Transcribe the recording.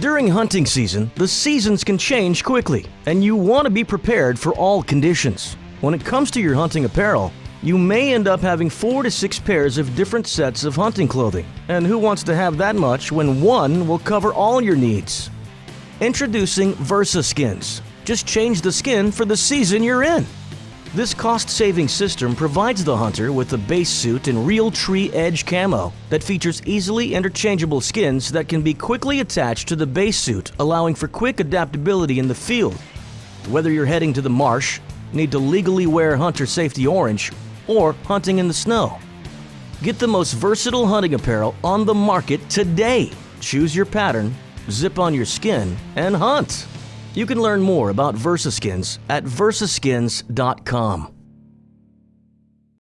During hunting season, the seasons can change quickly, and you want to be prepared for all conditions. When it comes to your hunting apparel, you may end up having four to six pairs of different sets of hunting clothing. And who wants to have that much when one will cover all your needs? Introducing VersaSkins. Just change the skin for the season you're in. This cost-saving system provides the hunter with a base suit in Realtree Edge camo that features easily interchangeable skins that can be quickly attached to the base suit, allowing for quick adaptability in the field. Whether you're heading to the marsh, need to legally wear Hunter Safety Orange, or hunting in the snow. Get the most versatile hunting apparel on the market today. Choose your pattern, zip on your skin, and hunt. You can learn more about VersaSkins at versaskins.com.